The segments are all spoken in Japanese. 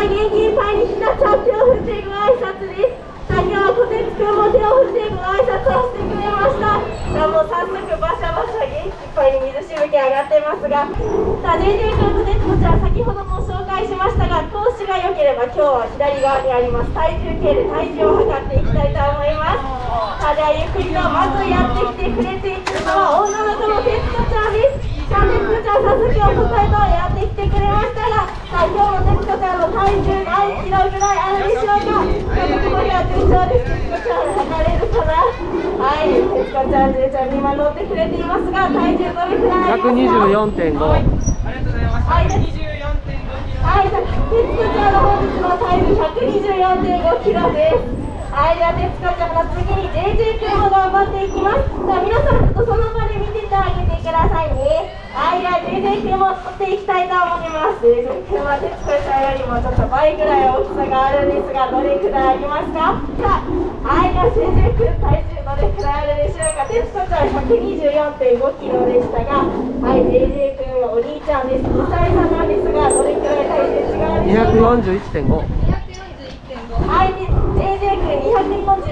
は元気いっぱいにひなちゃん手を振っていく挨拶です。さあ今日はこてつくんも手を振っていく挨拶をしてくれました。さあもう早速バシャバシャ元気いっぱいに水しぶき上がってますがさあ JJ 君こてつこちゃん先ほども紹介しましたが調子が良ければ今日は左側にあります。体重計で体重を測っていきたいと思います。さあではゆっくりとまずやってきてくれているのは女の子のてつこちゃんですさあてつこちゃん早速お答えとやってきてくれましたがさあ今日のてつこちゃんの体重何キロぐらい。あるでしょうかちょっとここには順調ですてつこちゃん測れるかなはい。てつこちゃんじゅうちゃんに今乗ってくれてい。ますが体重どれくらい。ありますか124.5はい。ありがとうござい。ます、はい、徹子ちゃんの本日のタイム124.5キロです。はい、では徹子ちゃんの次に JJ 君も頑張ってい。きます。さあ、皆さんちょっとその場で見ててあげてください。ね。では JJ 君もっていきたいと思います。JJ 君は徹子ちゃんよりもちょっと倍ぐらい大きさがあるんですが、どれくらいありますか？さあ、はい、では JJ 君体重どれくらいあるでしょうか？テストちゃん124.5キロでしたが、はい、JJ 君はお兄ちゃんです。2歳差なんですが、どれくらい体重違うでしょうか241.5はい、で JJ 君241.5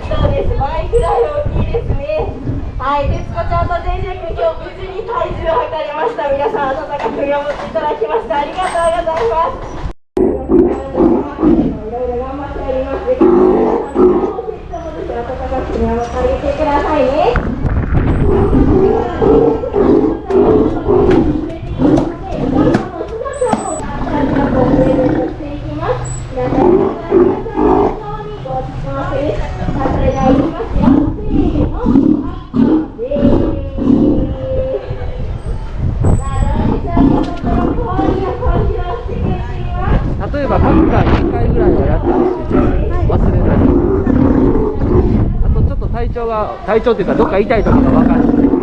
キロです。倍くらい大きいですね。はい、徹子ちゃんと JJ 君、今日無事に体重を皆さん、温かく見守っていただきましてありがとうございます。例えば各回2回ぐらいはやってほしいです忘れないあとちょっと体調が体調っていうかどっか痛いとかが分かる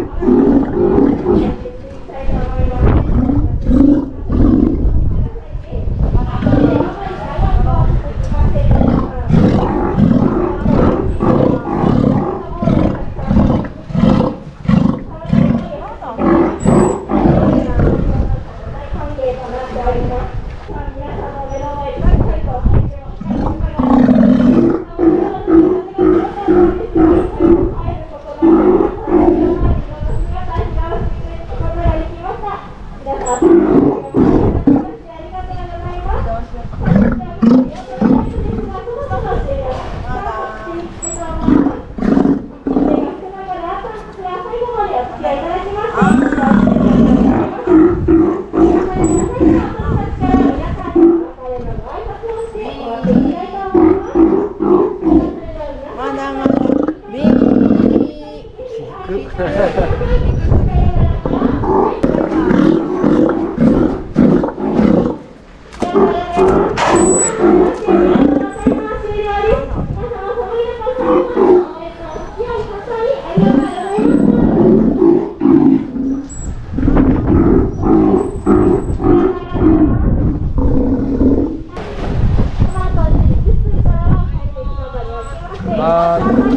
まだま啊。